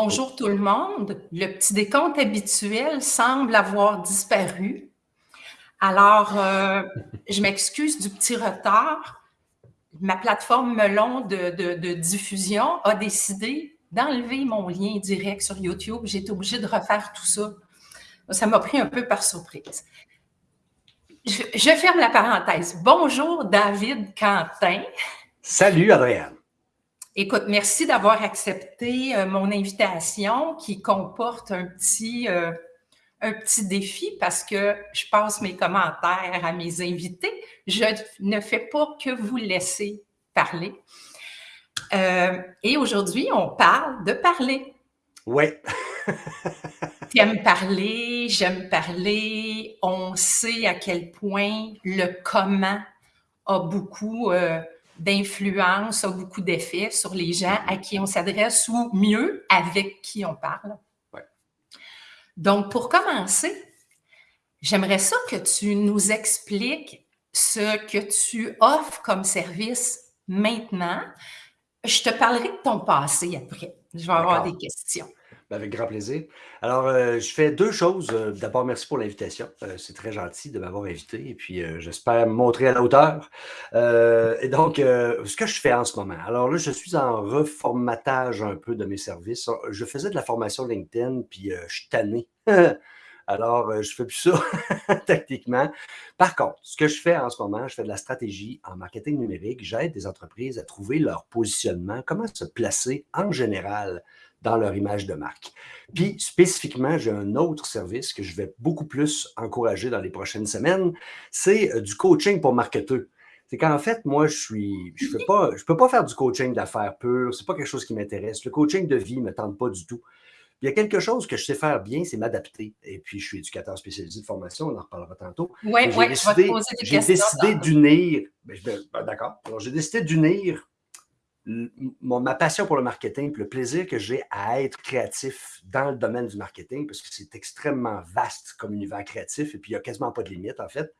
Bonjour tout le monde. Le petit décompte habituel semble avoir disparu. Alors, euh, je m'excuse du petit retard. Ma plateforme Melon de, diffusion a décidé d'enlever mon lien direct sur YouTube. J'ai été obligée de refaire tout ça. Ça m'a pris un peu par surprise. Je, ferme la parenthèse. Bonjour David Quentin. Salut Adrienne. Écoute, merci d'avoir accepté euh, mon invitation qui comporte un petit, euh, un petit défi parce que je passe mes commentaires à mes invités. Je ne fais pas que vous laisser parler. Euh, et aujourd'hui, on parle de parler. Oui. tu aimes parler, j'aime parler. On sait à quel point le comment a beaucoup d'influence, a beaucoup d'effet sur les gens à qui on s'adresse ou mieux, avec qui on parle. Donc, pour commencer, j'aimerais ça que tu nous expliques ce que tu offres comme service maintenant. Je te parlerai de ton passé après. Je vais avoir des questions. Ben, avec grand plaisir. Alors, euh, je fais deux choses. Euh, d'abord, merci pour l'invitation. Euh, c'est très gentil de m'avoir invité et puis j'espère me montrer à la hauteur. et donc, ce que je fais en ce moment. Alors là, je suis en reformatage un peu de mes services. Je faisais de la formation LinkedIn puis je suis tanné. Alors, je ne fais plus ça tactiquement. Par contre, ce que je fais en ce moment, je fais de la stratégie en marketing numérique. J'aide des entreprises à trouver leur positionnement, comment se placer en général dans leur image de marque. Puis spécifiquement, j'ai un autre service que je vais beaucoup plus encourager dans les prochaines semaines, c'est euh, du coaching pour marketeurs. C'est qu'en fait, moi, je suis, je ne pas, je peux pas faire du coaching d'affaires pur, c'est pas quelque chose qui m'intéresse. Le coaching de vie ne me tente pas du tout. Il y a quelque chose que je sais faire bien, c'est m'adapter. Et puis, je suis éducateur spécialisé de formation, on en reparlera tantôt. Oui, oui, J'ai décidé d'unir, ben, ben, d'accord, alors j'ai décidé d'unir ma passion pour le marketing, le plaisir que j'ai à être créatif dans le domaine du marketing, parce que c'est extrêmement vaste comme univers créatif, et puis il n'y a quasiment pas de limite, en fait.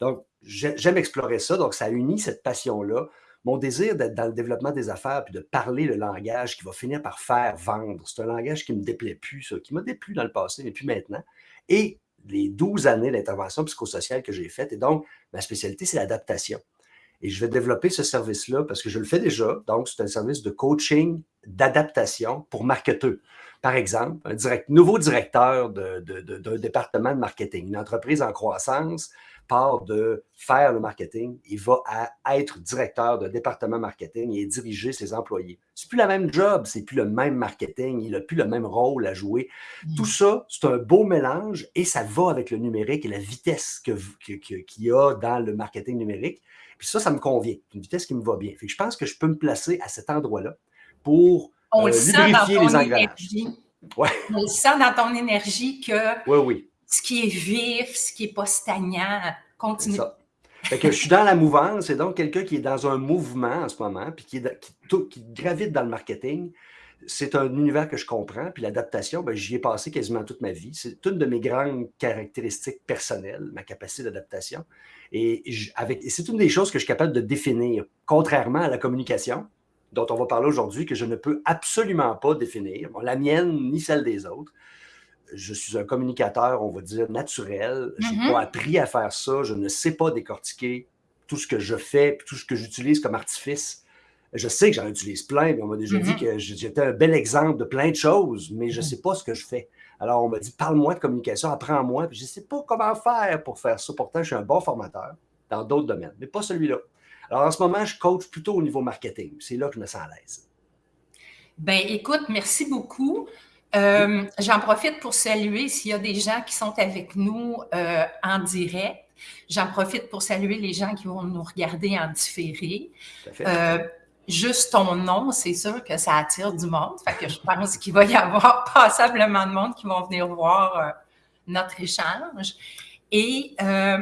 Donc, j'aime explorer ça. Donc, ça unit cette passion-là, mon désir d'être dans le développement des affaires, puis de parler le langage qui va finir par faire vendre. C'est un langage qui ne me déplaît plus, ça, qui m'a déplu dans le passé, mais plus maintenant. Et les 12 années d'intervention psychosociale que j'ai faites. Et donc, ma spécialité, c'est l'adaptation. Et je vais développer ce service-là parce que je le fais déjà. Donc, c'est un service de coaching, d'adaptation pour marketeurs. Par exemple, un direct, nouveau directeur d'un de, département de marketing, une entreprise en croissance part de faire le marketing, il va être directeur de département marketing et diriger ses employés. C'est plus la même job, c'est plus le même marketing, il n'a plus le même rôle à jouer. Mmh. Tout ça, c'est un beau mélange et ça va avec le numérique et la vitesse qu'il que, y a dans le marketing numérique. Puis ça, ça me convient. C'est une vitesse qui me va bien. Fait que je pense que je peux me placer à cet endroit-là pour On euh, lubrifier les engrenages. Ouais. On le sent dans ton énergie que oui, oui. ce qui est vif, ce qui n'est pas stagnant, continue. Ça. Fait que je suis dans la mouvance, c'est donc quelqu'un qui est dans un mouvement en ce moment, puis qui, qui gravite dans le marketing c'est un univers que je comprends, puis l'adaptation, ben, j'y ai passé quasiment toute ma vie. C'est une de mes grandes caractéristiques personnelles, ma capacité d'adaptation. Et, c'est une des choses que je suis capable de définir, contrairement à la communication, dont on va parler aujourd'hui, que je ne peux absolument pas définir, la mienne ni celle des autres. Je suis un communicateur, on va dire, naturel. Je n'ai mm-hmm. pas appris à faire ça. Je ne sais pas décortiquer tout ce que je fais, tout ce que j'utilise comme artifice je sais que j'en utilise plein, mais on m'a déjà dit mm-hmm. que j'étais un bel exemple de plein de choses, mais je ne mm-hmm. sais pas ce que je fais. Alors, on m'a dit, parle-moi de communication, apprends-moi. Puis je ne sais pas comment faire pour faire ça. Pourtant, je suis un bon formateur dans d'autres domaines, mais pas celui-là. Alors, en ce moment, je coach plutôt au niveau marketing. C'est là que je me sens à l'aise. Ben, écoute, merci beaucoup. Euh, j'en profite pour saluer s'il y a des gens qui sont avec nous euh, en direct. J'en profite pour saluer les gens qui vont nous regarder en différé. Euh, juste ton nom, c'est sûr que ça attire du monde. Que je pense qu'il va y avoir passablement de monde qui vont venir voir euh, notre échange. Et euh,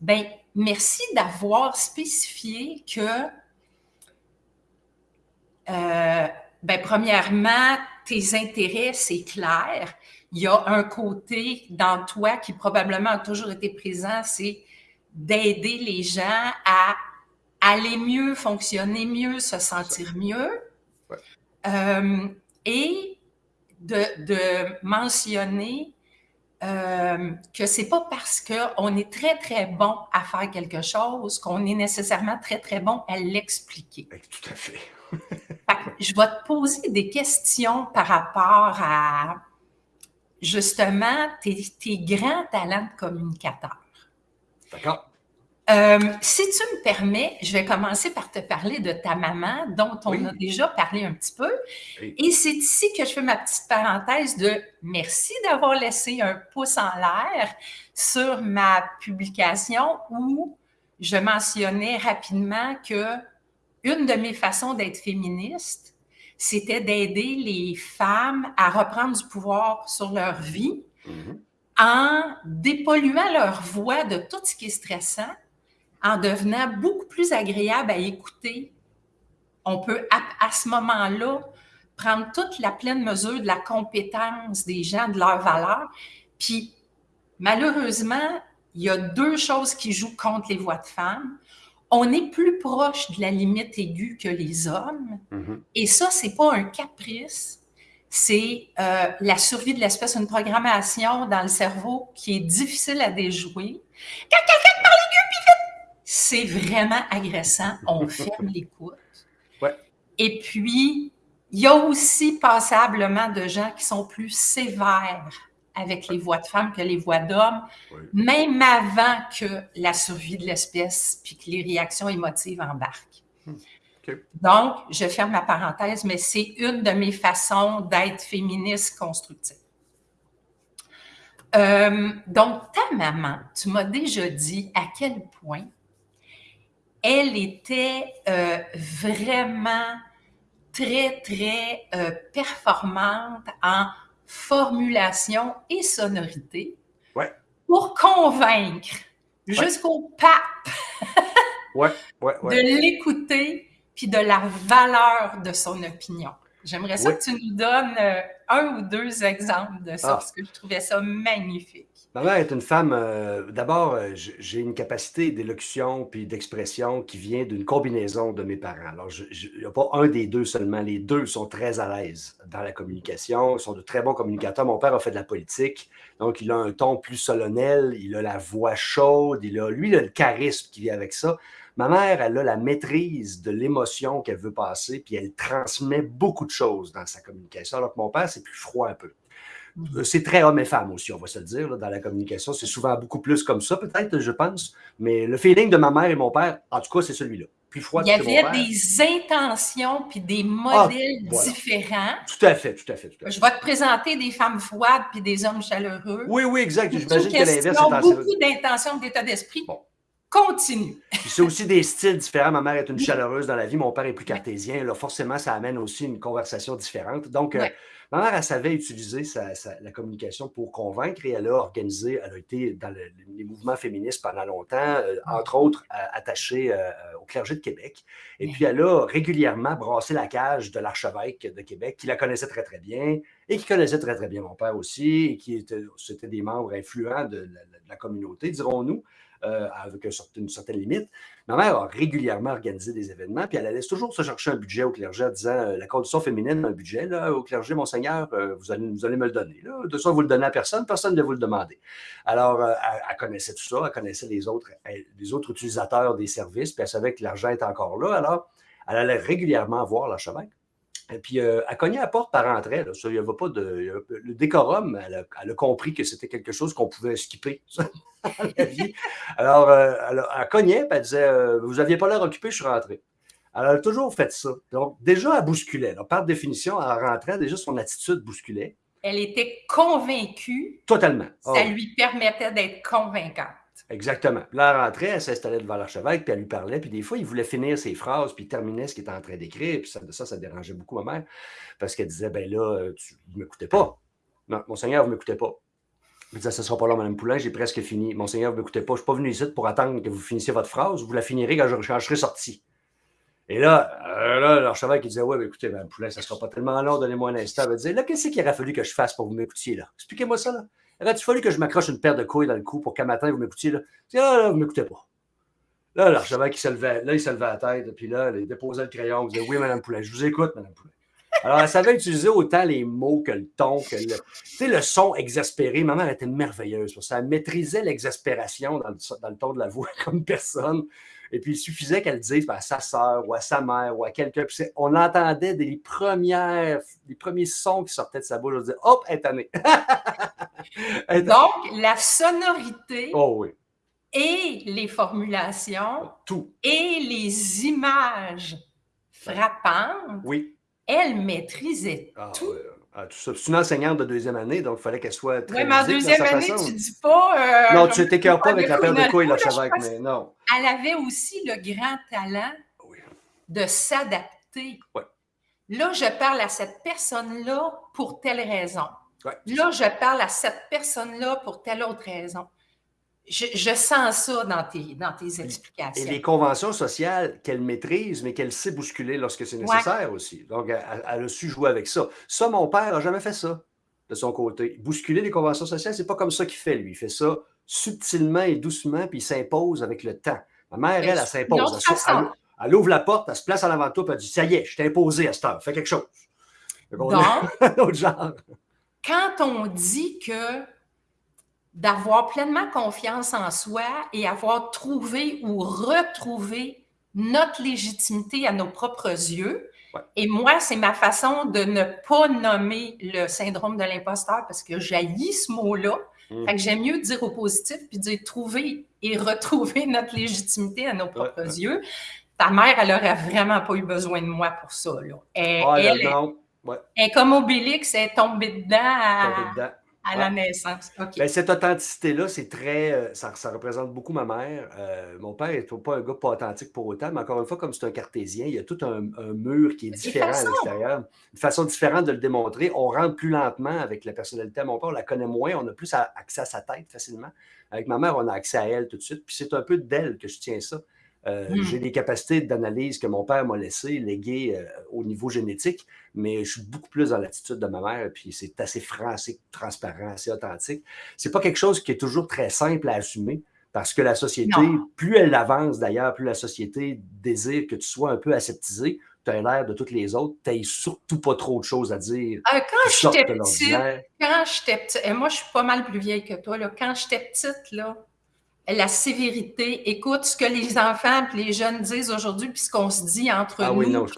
ben, merci d'avoir spécifié que, euh, ben, premièrement, tes intérêts, c'est clair. Il y a un côté dans toi qui probablement a toujours été présent, c'est d'aider les gens à aller mieux, fonctionner mieux, se sentir mieux. Euh, et de, de mentionner euh, que c'est pas parce qu'on est très, très bon à faire quelque chose qu'on est nécessairement très, très bon à l'expliquer. Tout à fait. je vais te poser des questions par rapport à justement tes, tes grands talents de communicateur. D'accord. Euh, si tu me permets, je vais commencer par te parler de ta maman, dont on a déjà parlé un petit peu. Et c'est ici que je fais ma petite parenthèse de merci d'avoir laissé un pouce en l'air sur ma publication où je mentionnais rapidement que une de mes façons d'être féministe, c'était d'aider les femmes à reprendre du pouvoir sur leur vie mm-hmm. en dépolluant leur voix de tout ce qui est stressant en devenant beaucoup plus agréable à écouter, on peut à, ce moment-là prendre toute la pleine mesure de la compétence des gens, de leur valeur. Puis, malheureusement, il y a deux choses qui jouent contre les voix de femmes. On est plus proche de la limite aiguë que les hommes. Mm-hmm. Et ça, c'est pas un caprice. C'est euh, la survie de l'espèce, une programmation dans le cerveau qui est difficile à déjouer. Quand quelqu'un parle aigu, puis c'est vraiment agressant. On ferme l'écoute. Ouais. Et puis, il y a aussi passablement de gens qui sont plus sévères avec les voix de femmes que les voix d'hommes, même avant que la survie de l'espèce puis que les réactions émotives embarquent. Hmm. Donc, je ferme ma parenthèse, mais c'est une de mes façons d'être féministe constructive. Euh, donc, ta maman, tu m'as déjà dit à quel point elle était euh, vraiment très, très euh, performante en formulation et sonorité pour convaincre jusqu'au pape de l'écouter puis de la valeur de son opinion. J'aimerais ça que tu nous donnes euh, un ou deux exemples de ça, ah. parce que je trouvais ça magnifique. Ma mère est une femme, euh, d'abord, euh, j'ai une capacité d'élocution puis d'expression qui vient d'une combinaison de mes parents. Alors, il n'y a pas un des deux seulement, les deux sont très à l'aise dans la communication, sont de très bons communicateurs. Mon père a fait de la politique, donc il a un ton plus solennel, il a la voix chaude, il a, lui, il a le charisme qui vient avec ça. Ma mère, elle a la maîtrise de l'émotion qu'elle veut passer, puis elle transmet beaucoup de choses dans sa communication, alors que mon père, c'est plus froid un peu. Euh, c'est très homme et femme aussi, on va se le dire, dans la communication. C'est souvent beaucoup plus comme ça, peut-être, je pense. Mais le feeling de ma mère et mon père, en tout cas, c'est celui-là. Plus froid Il y avait des intentions puis des ah, modèles différents. Tout à fait, tout à fait, Je vais te présenter des femmes froides puis des hommes chaleureux. Oui, oui, exact. J'imagine que l'inverse est beaucoup d'intentions, d'état d'esprit. Bon. Continue. c'est aussi des styles différents. Ma mère est une chaleureuse dans la vie, mon père est plus cartésien. Là, forcément, ça amène aussi une conversation différente. Donc, euh, Ma mère, elle savait utiliser la communication pour convaincre et elle a organisé, elle a été dans les mouvements féministes pendant longtemps, euh, ah. entre autres attachée euh, au clergé de Québec. Et puis, elle a régulièrement brassé la cage de l'archevêque de Québec, qui la connaissait très, très bien et qui connaissait très, très bien mon père aussi, et qui était, c'était des membres influents de la communauté, dirons-nous. Euh, avec une certaine limite. Ma mère a régulièrement organisé des événements, puis elle laisse toujours se chercher un budget au clergé en disant euh, la condition féminine, un budget là, au clergé, Monseigneur, euh, vous, allez, me le donner. Là. De ça, vous le donnez à personne, personne ne vous le demander. Alors, elle, connaissait tout ça, elle connaissait les autres, les autres utilisateurs des services, puis elle savait que l'argent était encore là. Alors, elle allait régulièrement voir l'archevêque. Et puis, elle cognait à la porte par entrée. n'y avait pas de. Le décorum, elle a, compris que c'était quelque chose qu'on pouvait skipper. Alors, elle, cognait, elle disait Vous n'aviez pas l'air occupé, je suis rentré. Elle a toujours fait ça. Donc, déjà, elle bousculait. par définition, elle rentrait, déjà, son attitude bousculait. Elle était convaincue. Totalement. Ça ah lui permettait d'être convaincante. Exactement. là, elle rentrait, elle s'installait devant l'archevêque, puis elle lui parlait, puis des fois, il voulait finir ses phrases, puis il terminait ce qu'il était en train d'écrire, puis ça, ça, ça dérangeait beaucoup ma mère, parce qu'elle disait, ben là, tu ne m'écoutez pas. Non, Monseigneur, vous ne m'écoutez pas. Elle disait, ce ne sera pas là, Mme Poulain, j'ai presque fini. Monseigneur, vous ne m'écoutez pas, je ne suis pas venu ici pour attendre que vous finissiez votre phrase, vous la finirez quand je, serai sorti. Et là, euh, là l'archevêque, il disait, ouais, ben, écoutez, Mme Poulain, ça ne sera pas tellement long, donnez-moi un instant. Elle disait, là, qu'est-ce qu'il aurait fallu que je fasse pour vous m'écoutiez, là? Expliquez-moi ça, là. Aurait-il fallu que je m'accroche une paire de couilles dans le cou pour qu'un matin vous m'écoutiez? Là, là, là vous m'écoutez pas. Là, l'archevêque, il se levait, là, il se levait la tête, puis là, il déposait le crayon, il disait Oui, Madame Poulet, je vous écoute, Madame Poulet. Alors, elle savait utiliser autant les mots que le ton, que le, tu sais, le son exaspéré. Ma mère était merveilleuse pour ça. Elle maîtrisait l'exaspération dans, dans le, ton de la voix comme personne. Et puis, il suffisait qu'elle dise à sa sœur ou à sa mère ou à quelqu'un. On entendait des premières, les premiers sons qui sortaient de sa bouche. On disait Hop, elle est Donc, la sonorité. Oh oui et les formulations Tout. et les images frappantes, oui. elle maîtrisait ah, tout. Ah, tout ça. C'est une enseignante de deuxième année, donc il fallait qu'elle soit très Oui, mais en deuxième année, tu tu dis pas... Euh, non, tu t'écœures pas avec la paire de couilles, là, Chavec, mais non. Elle avait aussi le grand talent de s'adapter. Là, je parle à cette personne-là pour telle raison. là, je parle à cette personne-là pour telle autre raison. Je, sens ça dans tes, dans tes explications. Et les conventions sociales qu'elle maîtrise, mais qu'elle sait bousculer lorsque c'est nécessaire aussi. Donc, elle, a su jouer avec ça. Ça, mon père n'a jamais fait ça de son côté. Bousculer les conventions sociales, c'est pas comme ça qu'il fait, lui. Il fait ça subtilement et doucement, puis il s'impose avec le temps. Ma mère, elle, elle, s'impose. Elle, ouvre la porte, elle se place en avant de toi, puis elle dit Ça y est, je t'ai imposé à cette heure, fais quelque chose. Donc, genre. quand on dit que d'avoir pleinement confiance en soi et avoir trouvé ou retrouvé notre légitimité à nos propres yeux. Et moi, c'est ma façon de ne pas nommer le syndrome de l'imposteur parce que j'haïs ce mot-là. Mmh. Fait que j'aime mieux dire au positif puis dire trouver et retrouver notre légitimité à nos propres yeux. Ta mère, elle aurait vraiment pas eu besoin de moi pour ça. Là. Elle, elle, est comme Obélix, elle est tombée dedans. À, à la naissance. Ben, cette authenticité-là, c'est très. Euh, ça, représente beaucoup ma mère. Euh, mon père n'est pas un gars pas authentique pour autant, mais encore une fois, comme c'est un cartésien, il y a tout un, mur qui est différent à l'extérieur. Une façon différente de le démontrer. On rentre plus lentement avec la personnalité mon père, on la connaît moins, on a plus accès à sa tête facilement. Avec ma mère, on a accès à elle tout de suite. Puis c'est un peu d'elle que je tiens ça. Euh, hmm. J'ai des capacités d'analyse que mon père m'a laissées, léguées euh, au niveau génétique, mais je suis beaucoup plus dans l'attitude de ma mère, puis c'est assez franc, assez transparent, assez authentique. C'est pas quelque chose qui est toujours très simple à assumer, parce que la société, plus elle avance d'ailleurs, plus la société désire que tu sois un peu aseptisé, tu as l'air de toutes les autres, tu surtout pas trop de choses à dire. Euh, quand j'étais petite, quand j'étais petite, et moi je suis pas mal plus vieille que toi, là, quand j'étais petite, là, la sévérité. Écoute ce que les enfants et les jeunes disent aujourd'hui, puis ce qu'on se dit entre ah, nous. Oui, non, je...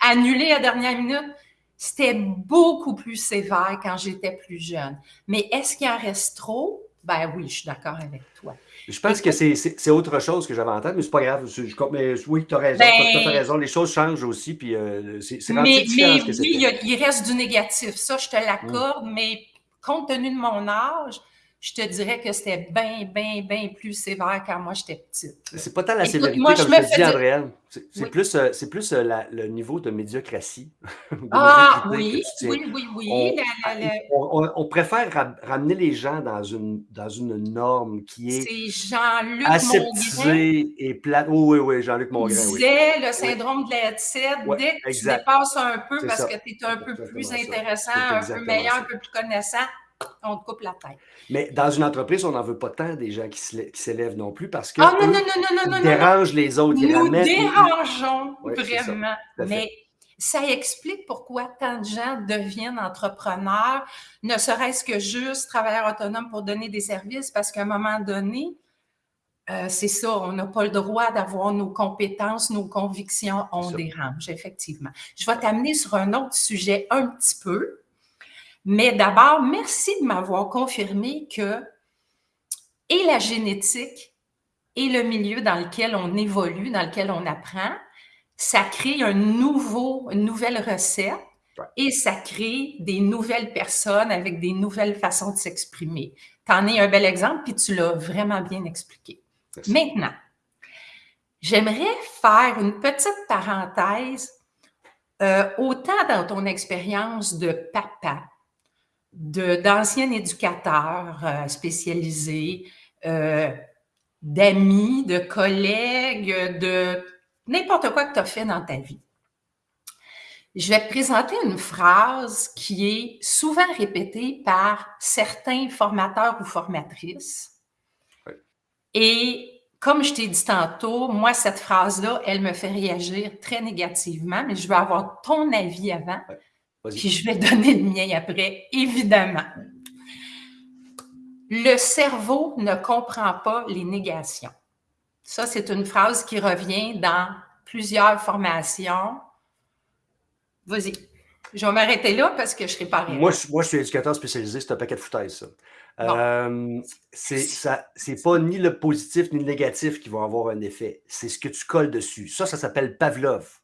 Annulé à dernière minute. C'était beaucoup plus sévère quand j'étais plus jeune. Mais est-ce qu'il en reste trop? Ben oui, je suis d'accord avec toi. Je pense que c'est autre chose que j'avais en tête, mais c'est pas grave. Je, mais oui, tu as raison. tu as, raison. Les choses changent aussi, puis euh, c'est Mais, mais oui, il, reste du négatif. Ça, je te l'accorde, mm. mais compte tenu de mon âge, je te dirais que c'était bien, bien, bien plus sévère quand moi j'étais petite. C'est pas tant la sévérité, comme je, te dis, Andréane. C'est plus, euh, plus euh, le niveau de médiocratie. ah oui, oui, oui, oui, on, préfère ramener les gens dans une, dans une norme qui est, Jean-Luc aseptisée et plate. oui, oui, Jean-Luc Mongrain. Il disait le syndrome de la dès que tu dépasses un peu parce que tu es un peu plus intéressant, un peu meilleur, un peu plus connaissant, on te coupe la tête. Mais dans une entreprise, on n'en veut pas tant des gens qui s'élèvent non plus parce que ah, non, non, non, non, dérangent les autres. Ils Nous dérangeons vraiment. Mais ça explique pourquoi tant de gens deviennent entrepreneurs, ne serait-ce que juste travailleurs autonomes pour donner des services, parce qu'à un moment donné, euh, c'est ça, on n'a pas le droit d'avoir nos compétences, nos convictions, on dérange, effectivement. Je vais t'amener sur un autre sujet un petit peu. Mais d'abord, merci de m'avoir confirmé que et la génétique et le milieu dans lequel on évolue, dans lequel on apprend, ça crée un nouveau, une nouvelle recette et ça crée des nouvelles personnes avec des nouvelles façons de s'exprimer. Tu en es un bel exemple, puis tu l'as vraiment bien expliqué. Maintenant, j'aimerais faire une petite parenthèse, euh, autant dans ton expérience de papa, d'anciens éducateurs euh, spécialisés, euh, d'amis, de collègues, de n'importe quoi que tu as fait dans ta vie. Je vais te présenter une phrase qui est souvent répétée par certains formateurs ou formatrices. Et comme je t'ai dit tantôt, moi, cette phrase-là, elle me fait réagir très négativement, mais je veux avoir ton avis avant Puis je vais donner le mien après, évidemment. Le cerveau ne comprend pas les négations. Ça, c'est une phrase qui revient dans plusieurs formations. Vas-y. Je vais m'arrêter là parce que je serai pas moi, moi, je suis éducateur spécialisé, c'est un paquet de foutaise, ça. Euh, c'est pas ni le positif ni le négatif qui vont avoir un effet. C'est ce que tu colles dessus. Ça, ça s'appelle Pavlov.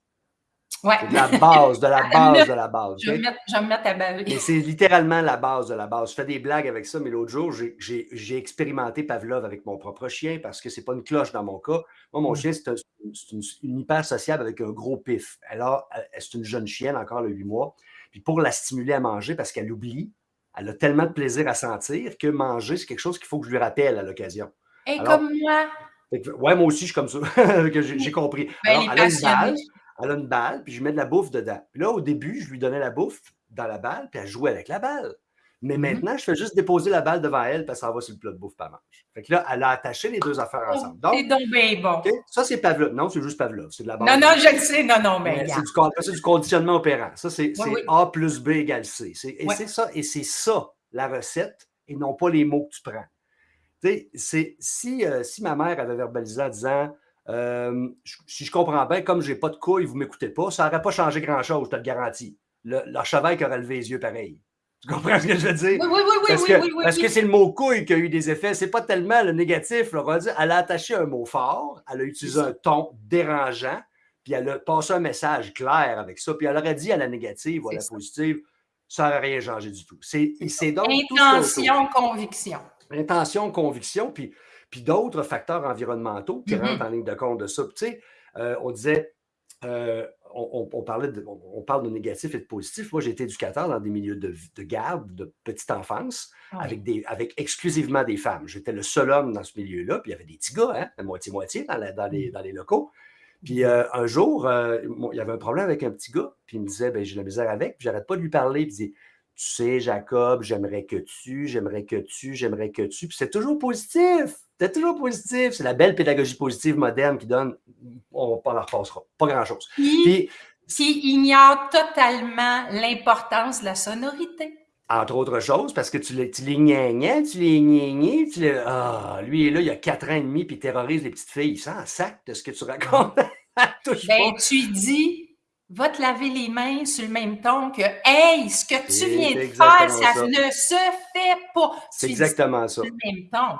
Ouais. De la base, de la base, de la base. Je vais, me mettre, à baver. Et c'est littéralement la base de la base. Je fais des blagues avec ça, mais l'autre jour, j'ai expérimenté Pavlov avec mon propre chien parce que c'est pas une cloche dans mon cas. Moi, mon mm. chien, c'est une, une, hyper sociable avec un gros pif. Alors, c'est une jeune chienne, encore le 8 mois. Puis pour la stimuler à manger, parce qu'elle oublie, elle a tellement de plaisir à sentir que manger, c'est quelque chose qu'il faut que je lui rappelle à l'occasion. Et comme moi. Ouais, moi aussi, je suis comme ça. j'ai compris. Ben, Alors, elle a une elle a une balle, puis je mets de la bouffe dedans. Puis là, au début, je lui donnais la bouffe dans la balle, puis elle jouait avec la balle. Mais mm-hmm. maintenant, je fais juste déposer la balle devant elle, puis ça va sur le plat de bouffe, pas mange. Fait que là, elle a attaché les deux affaires oh, ensemble. C'est donc bien bon. Ça, c'est Pavlov. Non, c'est juste Pavlov. C'est de la base. Non, non, je le sais. Non, non, mais. c'est du, conditionnement opérant. Ça, c'est A plus B égale C. Et c'est ça, et c'est ça, la recette, et non pas les mots que tu prends. Tu sais, si, euh, si ma mère avait verbalisé en disant euh, si je comprends bien, comme je n'ai pas de couilles, vous ne m'écoutez pas, ça n'aurait pas changé grand-chose, je te le garantis. L'archevêque aurait levé les yeux pareil. Tu comprends ce que je veux dire? Oui, oui, oui, parce oui, que, oui, oui, Parce que c'est le mot couille qui a eu des effets. C'est pas tellement le négatif. elle a attaché un mot fort, elle a utilisé un ton dérangeant, puis elle a passé un message clair avec ça, puis elle aurait dit à la négative ou à la positive, ça n'aurait rien changé du tout. C'est donc. Intention, conviction. Intention, conviction, puis puis d'autres facteurs environnementaux qui mm-hmm. rentrent en ligne de compte de ça. Tu sais, euh, on disait, euh, on, parlait de, on, parle de négatif et de positif. Moi, j'ai été éducateur dans des milieux de, garde, de petite enfance, avec, des, avec exclusivement des femmes. J'étais le seul homme dans ce milieu-là, puis il y avait des petits gars, hein, moitié-moitié dans, dans, les, mm. dans les locaux. Puis euh, un jour, il y avait un problème avec un petit gars, puis il me disait, ben, j'ai la misère avec, puis j'arrête pas de lui parler, puis il dit, tu sais, Jacob, j'aimerais que tu, j'aimerais que tu, j'aimerais que tu. Puis c'est toujours positif. C'est toujours positif. C'est la belle pédagogie positive moderne qui donne, on ne leur repassera, pas grand-chose. Puis, qui ignore totalement l'importance de la sonorité. Entre autres choses, parce que tu les, tu les tu les tu les... Ah, lui, est là, il a quatre ans et demi, puis il terrorise les petites filles. Il s'en sac de ce que tu racontes. ben, tu dis, va te laver les mains sur le même ton que Hey, ce que tu viens de faire, ça, ne se fait pas. C'est exactement ça. Sur le même ton.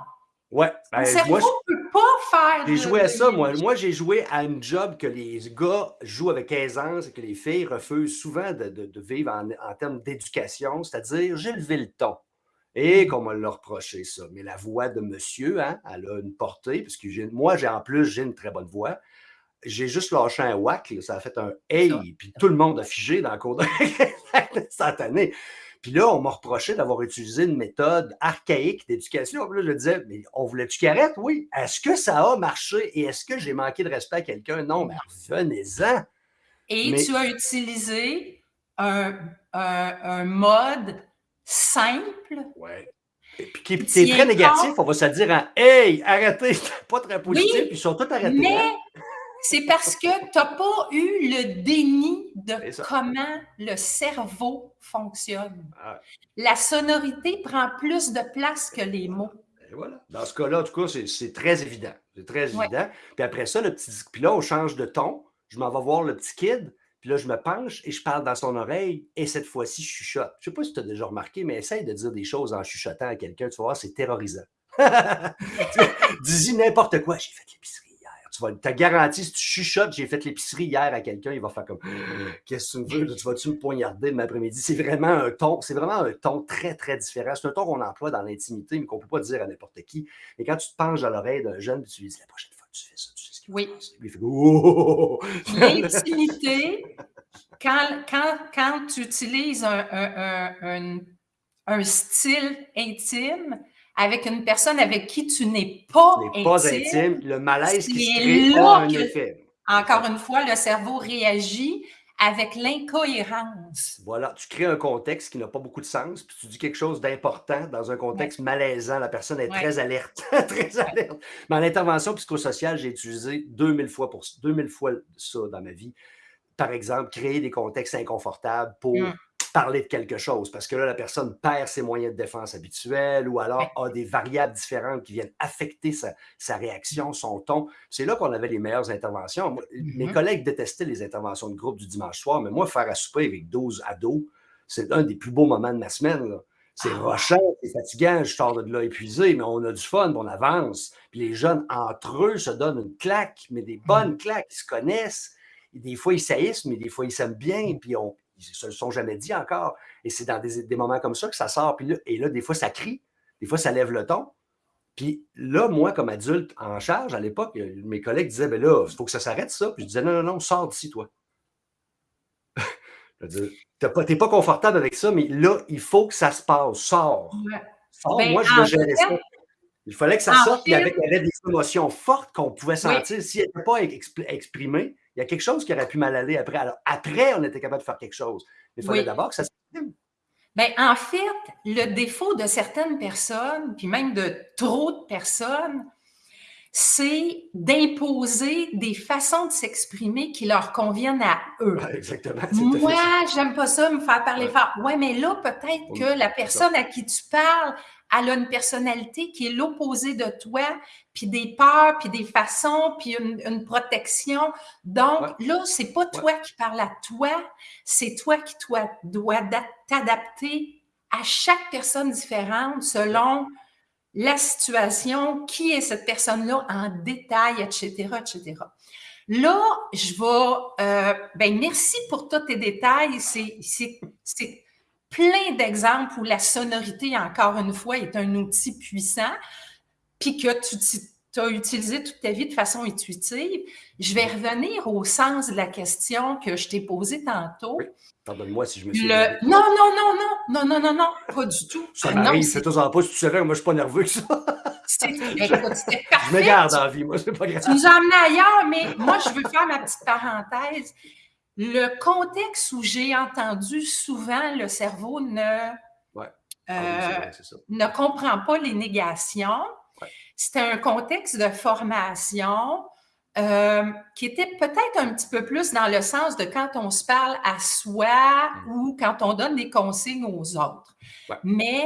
Ouais. Ben, cerveau ne peut pas faire. J'ai joué à ça, moi. Moi, j'ai joué à une job que les gars jouent avec aisance et que les filles refusent souvent de, vivre en, termes d'éducation, c'est-à-dire j'ai levé le ton. Et mm. qu'on m'a reproché, ça. Mais la voix de monsieur, hein, elle a une portée, parce que moi, j'ai en plus, j'ai une très bonne voix j'ai juste lâché un whack, ça a fait un hey, puis tout le monde a figé dans le cours instantané. Puis là, on m'a reproché d'avoir utilisé une méthode archaïque d'éducation. Puis là, je disais, mais on voulait-tu qu'il arrête? Oui. Est-ce que ça a marché? Et est-ce que j'ai manqué de respect à quelqu'un? Non, mais revenez-en. Et tu as utilisé un, un, mode simple? Oui. Et puis qui, est très négatif, on va se dire en Hey, arrêtez, pas très positif, puis ils sont tous arrêtés. Mais hein. C'est parce que tu n'as pas eu le déni de comment le cerveau fonctionne. Ah. La sonorité prend plus de place que les mots. Et voilà. Dans ce cas-là, en tout cas, c'est très évident. C'est très évident. Puis après ça, le petit. Puis là, on change de ton. Je m'en vais voir le petit kid. Puis là, je me penche et je parle dans son oreille. Et cette fois-ci, je chuchote. Je ne sais pas si tu as déjà remarqué, mais essaye de dire des choses en chuchotant à quelqu'un. Tu vas voir, c'est terrorisant. Dis-y n'importe quoi. J'ai fait l'épicerie tu vas, as garanti, si tu chuchotes, j'ai fait l'épicerie hier à quelqu'un, il va faire comme Qu'est-ce que tu veux? Tu vas-tu me poignarder de l'après-midi? C'est vraiment un ton, c'est vraiment un ton très, très différent. C'est un ton qu'on emploie dans l'intimité, mais qu'on ne peut pas dire à n'importe qui. Et quand tu te penches à l'oreille d'un jeune, tu lui dis la prochaine fois que tu fais ça, tu sais ce qu'il Oui. Il fait oh! L'intimité, quand, quand, quand, tu utilises un, un, un, un style intime, avec une personne avec qui tu n'es pas, intime, pas intime, le malaise qui se crée a un effet. Encore une fois, le cerveau réagit avec l'incohérence. Voilà, tu crées un contexte qui n'a pas beaucoup de sens, puis tu dis quelque chose d'important dans un contexte malaisant. La personne est très alerte, très alerte. Mais en intervention psychosociale, j'ai utilisé 2000 fois, pour, 2000 fois ça dans ma vie. Par exemple, créer des contextes inconfortables pour mm. Parler de quelque chose parce que là, la personne perd ses moyens de défense habituels ou alors a des variables différentes qui viennent affecter sa, réaction, son ton. C'est là qu'on avait les meilleures interventions. Mes mm-hmm. collègues détestaient les interventions de groupe du dimanche soir, mais moi, faire à souper avec 12 ados, c'est un des plus beaux moments de ma semaine. C'est ah. rochant, c'est fatigant, je sors de là épuisé, mais on a du fun, on avance. Puis les jeunes, entre eux, se donnent une claque, mais des bonnes mm-hmm. claques, ils se connaissent. Et des fois, ils saillissent, mais des fois, ils s'aiment bien, puis on, ils ne se le sont jamais dit encore. Et c'est dans des, moments comme ça que ça sort. Puis et là, des fois, ça crie, des fois, ça lève le ton. Puis là, moi, comme adulte en charge, à l'époque, mes collègues disaient, ben là, il faut que ça s'arrête, ça. Puis je disais, non, non, non, sors d'ici, toi. tu n'es pas, pas, confortable avec ça, mais là, il faut que ça se passe. Sors. Sors, ben, moi, je veux gérer ça. Il fallait que ça sorte, puis il y avait des émotions fortes qu'on pouvait sentir. Si elles n'étaient pas exprimées, il y a quelque chose qui aurait pu mal aller après. Alors, après, on était capable de faire quelque chose. Mais il fallait d'abord que ça s'exprime. Bien, en fait, le défaut de certaines personnes, puis même de trop de personnes, c'est d'imposer des façons de s'exprimer qui leur conviennent à eux. exactement. Moi, j'aime pas ça, me faire parler fort. Ouais, mais là, peut-être que la personne à qui tu parles, elle a une personnalité qui est l'opposé de toi, puis des peurs, puis des façons, puis une, protection. Donc, là, c'est pas toi qui parles à toi, c'est toi qui toi, dois t'adapter à chaque personne différente selon la situation, qui est cette personne-là en détail, etc., etc. Là, je vais, euh, ben merci pour tous tes détails. C'est plein d'exemples où la sonorité, encore une fois, est un outil puissant, puis que tu, as utilisé toute ta vie de façon intuitive. Je vais revenir au sens de la question que je t'ai posée tantôt. Pardonne-moi si je me suis. Non, non, non, non, non, non, non, non, pas du tout. Ça m'arrive, c'est tout en pas si tu savais, moi je suis pas nerveux que ça. Je me garde en vie, moi, c'est pas grave. Tu nous as ailleurs, mais moi, je veux faire ma petite parenthèse. Le contexte où j'ai entendu souvent le cerveau ne, ah ne comprend pas les négations, c'était un contexte de formation euh, qui était peut-être un petit peu plus dans le sens de quand on se parle à soi mmh. ou quand on donne des consignes aux autres. Mais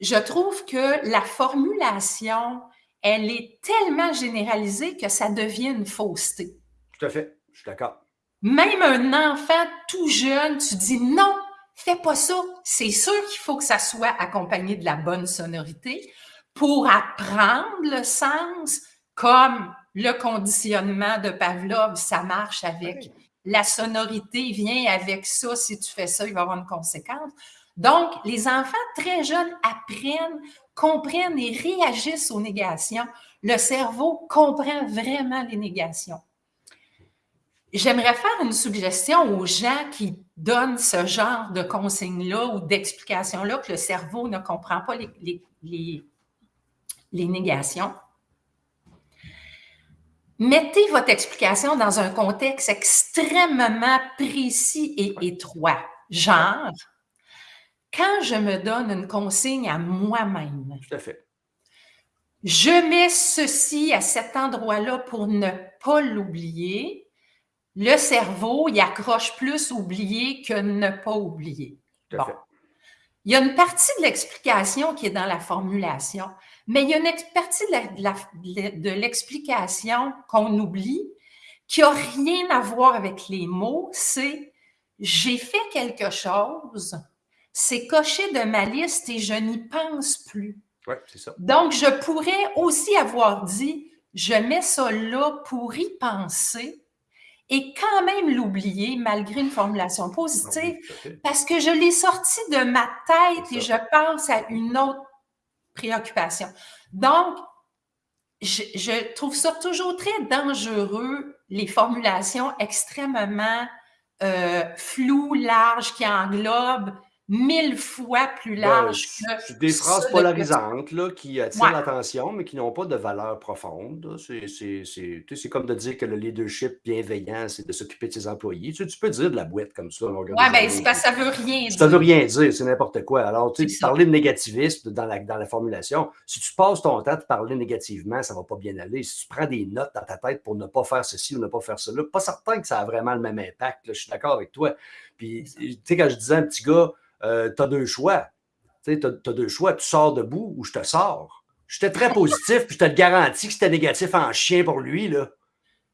je trouve que la formulation, elle est tellement généralisée que ça devient une fausseté. Tout à fait, je suis d'accord. Même un enfant tout jeune, tu dis non, fais pas ça. C'est sûr qu'il faut que ça soit accompagné de la bonne sonorité pour apprendre le sens, comme le conditionnement de Pavlov, ça marche avec la sonorité, vient avec ça. Si tu fais ça, il va y avoir une conséquence. Donc, les enfants très jeunes apprennent, comprennent et réagissent aux négations. Le cerveau comprend vraiment les négations. J'aimerais faire une suggestion aux gens qui donnent ce genre de consignes-là ou d'explications-là que le cerveau ne comprend pas les, les, négations. Mettez votre explication dans un contexte extrêmement précis et étroit. Genre, quand je me donne une consigne à moi-même, je mets ceci à cet endroit-là pour ne pas l'oublier le cerveau, il accroche plus oublier que ne pas oublier. Il y a une partie de l'explication qui est dans la formulation, mais il y a une partie de l'explication qu'on oublie qui n'a rien à voir avec les mots, c'est j'ai fait quelque chose, c'est coché de ma liste et je n'y pense plus. Ouais, c'est ça. Donc, je pourrais aussi avoir dit, je mets ça là pour y penser, et quand même l'oublier malgré une formulation positive parce que je l'ai sorti de ma tête et je pense à une autre préoccupation. Donc, je, trouve ça toujours très dangereux, les formulations extrêmement euh, floues, larges, qui englobent mille fois plus ben, large que. Des phrases polarisantes là, qui attirent l'attention, mais qui n'ont pas de valeur profonde. C'est comme de dire que le leadership bienveillant, c'est de s'occuper de ses employés. Tu, peux dire de la boîte comme ça. Oui, bien, c'est parce que ça veut rien dire. Ça veut rien dire, c'est n'importe quoi. Alors, tu sais, parler de négativisme dans la, dans la formulation, si tu passes ton temps à te parler négativement, ça ne va pas bien aller. Si tu prends des notes dans ta tête pour ne pas faire ceci ou ne pas faire cela, pas certain que ça a vraiment le même impact. je suis d'accord avec toi. Puis, tu sais, quand je disais à un petit gars, euh, tu as deux choix. Tu sais, tu as, deux choix. Tu sors debout ou je te sors. J'étais très positif, puis je te le garantis que c'était négatif en chien pour lui, là.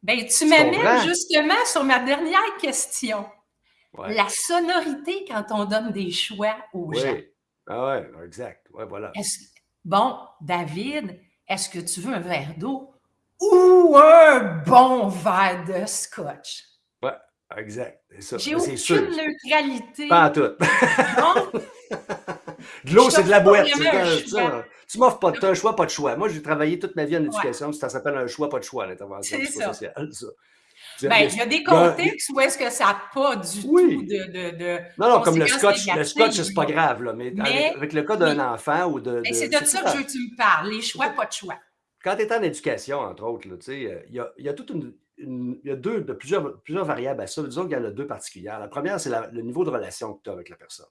Ben, tu, m'amènes justement sur ma dernière question. La sonorité quand on donne des choix aux oui. gens. Ah ouais, exact. Ouais, voilà. Bon, David, est-ce que tu veux un verre d'eau ou un bon verre de scotch? Exact. J'ai aucune sûr. neutralité. Pas en tout. de l'eau, c'est de la boîte. Tu m'offres pas de un choix, pas de choix. Moi, j'ai travaillé toute ma vie en éducation, ça s'appelle un choix, pas de choix, l'intervention sociale. Ben, il y a des contextes où est-ce que ça n'a pas du tout de, de, Non, non, comme le scotch, le scotch, c'est pas grave, là, mais, avec, le cas d'un enfant ou de. c'est de ça que je veux que tu me parles, les choix, pas de choix. Quand tu es en éducation, entre autres, euh, il y a, y a toute une, il y a deux, de plusieurs, plusieurs variables à ça. Disons qu'il y en a deux particulières. La première, c'est le niveau de relation que tu as avec la personne.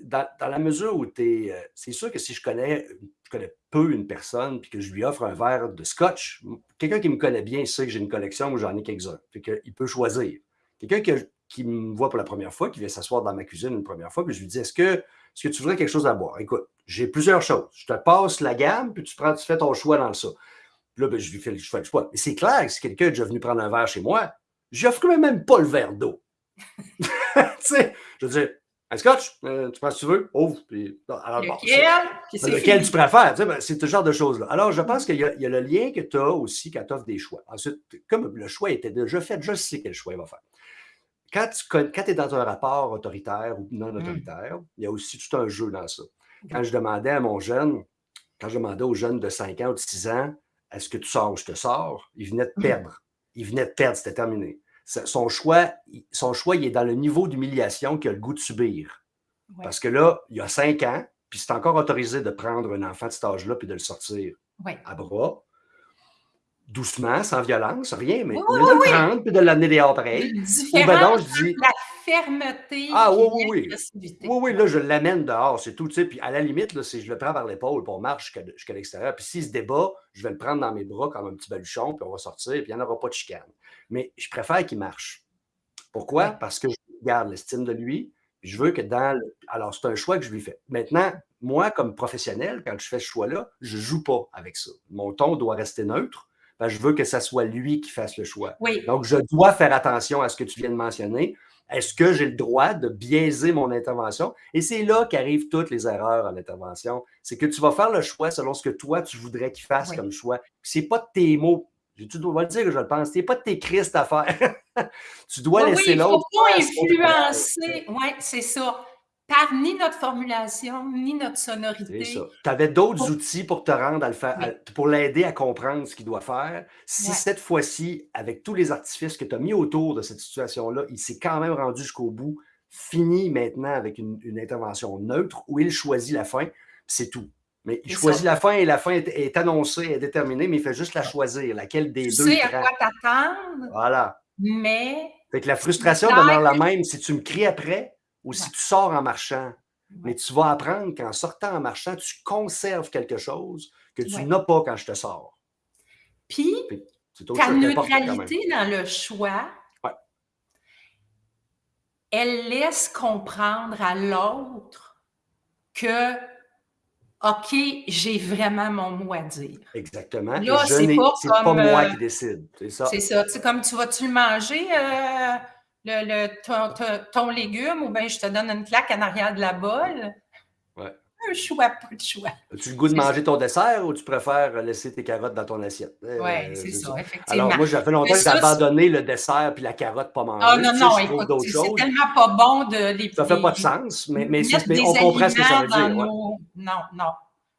Dans, la mesure où tu es. Euh, c'est sûr que si je connais, je connais peu une personne puis que je lui offre un verre de scotch, quelqu'un qui me connaît bien sait que j'ai une collection où j'en ai quelques-uns. Il peut choisir. Quelqu'un qui, me voit pour la première fois, qui vient s'asseoir dans ma cuisine une première fois, puis je lui dis Est-ce que, est que tu voudrais quelque chose à boire? Écoute, j'ai plusieurs choses. Je te passe la gamme, puis tu, prends, tu fais ton choix dans ça. Puis là, ben, je lui fais le choix. Mais c'est clair que si quelqu'un est déjà venu prendre un verre chez moi, je n'offre même pas le verre d'eau. tu sais, je veux dire, un scotch, euh, tu prends si tu veux, ouvre. Puis, alors, lequel? lequel tu préfères? Ben, c'est ce genre de choses-là. Alors, je pense qu'il y, a le lien que tu as aussi quand tu offres des choix. Ensuite, comme le choix était déjà fait, je sais quel choix il va faire. Quand tu es dans un rapport autoritaire ou non mmh. autoritaire, il y a aussi tout un jeu dans ça. Quand je demandais à mon jeune, quand je demandais aux jeunes de 5 ans ou de 6 ans, est-ce que tu sors ou je te sors, il venait de mmh. perdre. Il venait de perdre, c'était terminé son choix, son choix, il est dans le niveau d'humiliation qu'il a le goût de subir. Parce que là, il y a cinq ans, puis c'est encore autorisé de prendre un enfant de cet âge-là puis de le sortir à bras, doucement, sans violence, rien, mais de le prendre puis de l'amener dehors pareil. Ben je dis, la fermeté. Ah oui, oui, oui. Oui, oui, là, je l'amène dehors, c'est tout. Puis à la limite, là, je le prends par l'épaule, pour on marche jusqu'à l'extérieur. Puis s'il se débat, je vais le prendre dans mes bras comme un petit baluchon, puis on va sortir, puis il n'y en aura pas de chicane. Mais je préfère qu'il marche. Pourquoi? Parce que je garde l'estime de lui. Je veux que dans le... Alors, c'est un choix que je lui fais. Maintenant, moi, comme professionnel, quand je fais ce choix-là, je ne joue pas avec ça. Mon ton doit rester neutre. Je veux que ce soit lui qui fasse le choix. Donc, je dois faire attention à ce que tu viens de mentionner. Est-ce que j'ai le droit de biaiser mon intervention? Et c'est là qu'arrivent toutes les erreurs en intervention. C'est que tu vas faire le choix selon ce que toi, tu voudrais qu'il fasse comme choix. Ce n'est pas tes mots tu dois le dire que je le pense. Ce n'est pas de tes crises à faire. tu dois laisser l'autre. Il ne faut pas influencer. Oui, c'est ça. Par ni notre formulation, ni notre sonorité. C'est ça. Tu avais d'autres outils pour te rendre à le faire, pour l'aider à comprendre ce qu'il doit faire. Si cette fois-ci, avec tous les artifices que tu as mis autour de cette situation-là, il s'est quand même rendu jusqu'au bout, fini maintenant avec une, une intervention neutre où il choisit la fin, c'est tout. Mais il choisit la fin et la fin est, annoncée, est déterminée, mais il fait juste la choisir. Laquelle des deux? Tu sais à quoi t'attendre. Voilà. Mais. Fait que la frustration demeure la même si tu me cries après ou si tu sors en marchant. Mais tu vas apprendre qu'en sortant en marchant, tu conserves quelque chose que tu n'as pas quand je te sors. Puis, ta neutralité dans le choix, elle laisse comprendre à l'autre que OK, j'ai vraiment mon mot à dire. Exactement. Là, c'est pas, pas moi qui euh, décide. C'est ça. C'est ça. Comme tu vas-tu le manger, euh, le, ton, légume, ou bien je te donne une claque en arrière de la bolle? Ouais. Un choix, pas de choix. As-tu le goût de manger ton dessert ou tu préfères laisser tes carottes dans ton assiette? Oui, euh, c'est ça, effectivement. Alors, moi, ça fait longtemps que j'ai abandonné le dessert puis la carotte pas manger. Ah non, non, écoute, c'est tellement pas bon de les. Ça fait pas de sens, mais, mais, on comprend ce que ça veut dire. Non, non.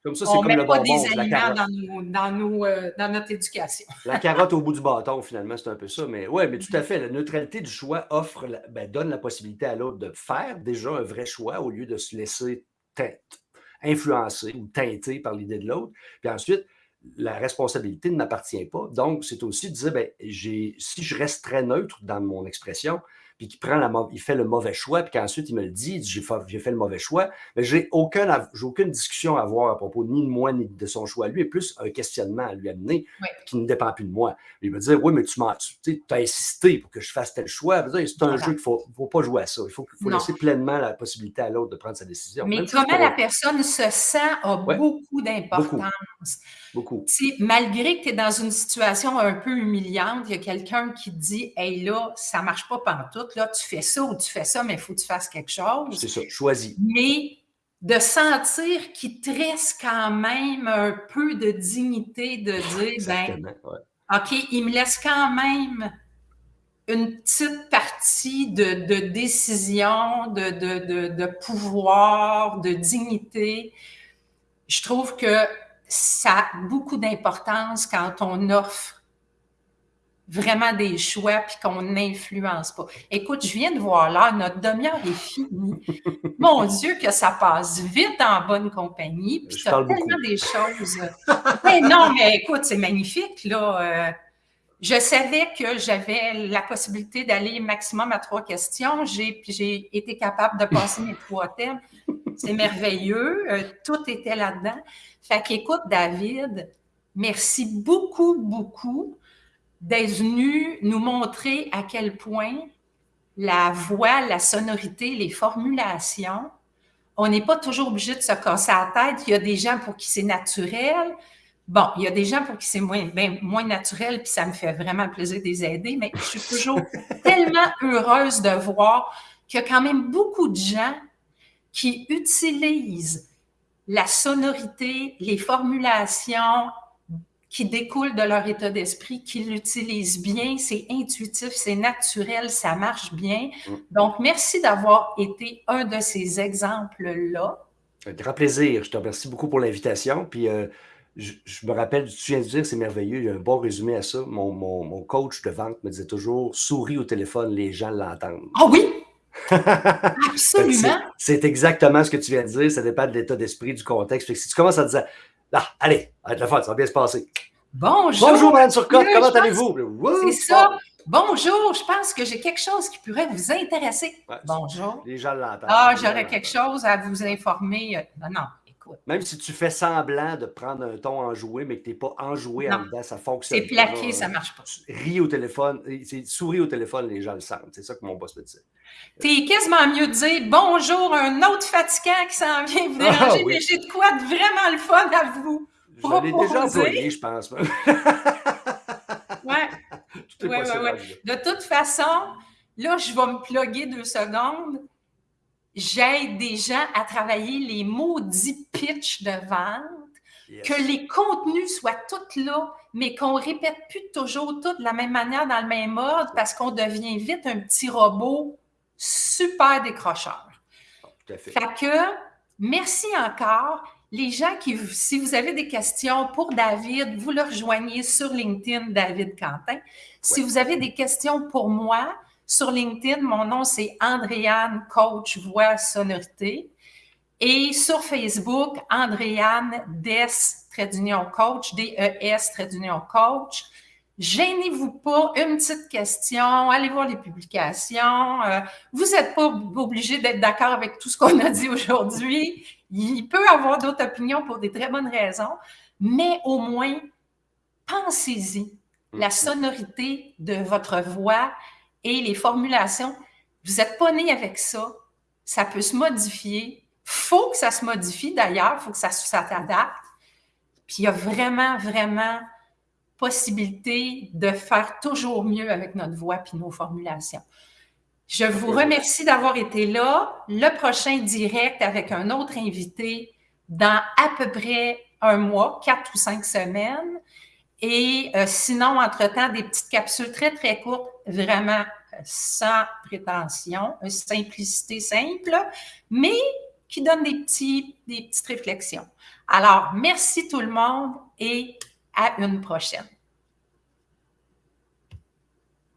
Comme ça, c'est comme le bonbon. Pas des aliments dans, nos, dans, nos, euh, dans, notre éducation. la carotte au bout du bâton, finalement, c'est un peu ça. Mais oui, mais tout à fait. La neutralité du choix offre, ben, donne la possibilité à l'autre de faire déjà un vrai choix au lieu de se laisser influencer ou teinter par l'idée de l'autre. Puis ensuite, la responsabilité ne m'appartient pas. Donc, c'est aussi de dire, ben, si je reste très neutre dans mon expression, puis qu'il prend la, il fait le mauvais choix, puis qu'ensuite il me le dit, j'ai fait, fait, le mauvais choix, mais j'ai aucun, aucune discussion à avoir à propos ni de moi ni de son choix. Lui est plus un questionnement à lui amener qui ne dépend plus de moi. Il me dire, oui, mais tu m'as as insisté pour que je fasse tel choix. C'est un jeu qu'il ne faut, faut, pas jouer à ça. Il faut, faut laisser pleinement la possibilité à l'autre de prendre sa décision. Mais comment la personne se sent a beaucoup d'importance? Beaucoup. Malgré que tu es dans une situation un peu humiliante, il y a quelqu'un qui dit Hey là, ça ne marche pas là, tu fais ça ou tu fais ça, mais il faut que tu fasses quelque chose. C'est ça, choisis. Mais de sentir qu'il te reste quand même un peu de dignité de dire ben, OK, il me laisse quand même une petite partie de, décision, de, de, de, pouvoir, de dignité. Je trouve que ça a beaucoup d'importance quand on offre vraiment des choix puis qu'on n'influence pas. Écoute, je viens de voir là, notre demi-heure est finie. Mon Dieu, que ça passe vite en bonne compagnie. Puis tu tellement des choses. mais non, mais écoute, c'est magnifique, là. Euh, je savais que j'avais la possibilité d'aller maximum à trois questions. J'ai été capable de passer mes trois thèmes. C'est merveilleux. Euh, tout était là-dedans. Fait qu'écoute, David, merci beaucoup, beaucoup d'être venu nous montrer à quel point la voix, la sonorité, les formulations, on n'est pas toujours obligé de se casser la tête. Il y a des gens pour qui c'est naturel. Bon, il y a des gens pour qui c'est moins, ben, moins naturel, puis ça me fait vraiment plaisir de les aider, mais je suis toujours tellement heureuse de voir qu'il y a quand même beaucoup de gens qui utilisent la sonorité, les formulations qui découlent de leur état d'esprit, qui l'utilisent bien, c'est intuitif, c'est naturel, ça marche bien. Mm. Donc, merci d'avoir été un de ces exemples-là. Un grand plaisir. Je te remercie beaucoup pour l'invitation. Puis, euh, je, me rappelle, tu viens de dire, c'est merveilleux, il y a un bon résumé à ça. Mon, mon, coach de vente me disait toujours souris au téléphone, les gens l'entendent. Ah oui! Absolument. c'est exactement ce que tu viens de dire. Ça dépend de l'état d'esprit, du contexte. si tu commences à dire ah, allez, arrête la ça va bien se passer. Bonjour. Bonjour, Mme Turcotte, comment allez-vous? C'est ça. Bonjour, je pense que j'ai quelque chose qui pourrait vous intéresser. Bonjour. Les gens l'entendent. Ah, j'aurais quelque chose à vous informer. Non, non, Même si tu fais semblant de prendre un ton enjoué, mais que tu n'es pas enjoué en dedans, ça fonctionne. C'est plaqué, ça ne marche pas. Ris au téléphone, souris au téléphone, les gens le sentent. C'est ça que mon boss me dit. T'es quasiment mieux de dire bonjour, un autre fatigant qui s'en vient vous ah déranger, mais j'ai de quoi de vraiment le fun à vous. Je l'ai déjà employé, je pense. ouais. ouais, ouais, ouais. De toute façon, là, je vais me plugger deux secondes. J'aide des gens à travailler les maudits pitch de vente, que les contenus soient tous là, mais qu'on répète plus toujours tout de la même manière dans le même mode parce qu'on devient vite un petit robot super décrocheur. Tout à fait. Fait que, merci encore. Les gens qui, si vous avez des questions pour David, vous le rejoignez sur LinkedIn, David Quentin. Si vous avez des questions pour moi, sur LinkedIn, mon nom c'est Andréane Coach Voix Sonorité. Et sur Facebook, Andréane Des, trait d'union coach, D-E-S, trait d'union coach. Gênez-vous pas, une petite question, allez voir les publications. Euh, vous n'êtes pas obligé d'être d'accord avec tout ce qu'on a dit aujourd'hui. Il peut avoir d'autres opinions pour des très bonnes raisons, mais au moins, pensez-y. La mm-hmm. sonorité de votre voix et les formulations, vous n'êtes pas né avec ça. Ça peut se modifier. faut que ça se modifie d'ailleurs, il faut que ça s'adapte. Puis il y a vraiment, vraiment possibilité de faire toujours mieux avec notre voix et nos formulations. Je vous remercie d'avoir été là. Le prochain direct avec un autre invité dans à peu près un mois, quatre ou cinq semaines. Et euh, sinon, entre-temps, des petites capsules très, très courtes, vraiment euh, sans prétention, une simplicité simple, mais qui donnent des, petits, des petites réflexions. Alors, merci tout le monde et à une prochaine.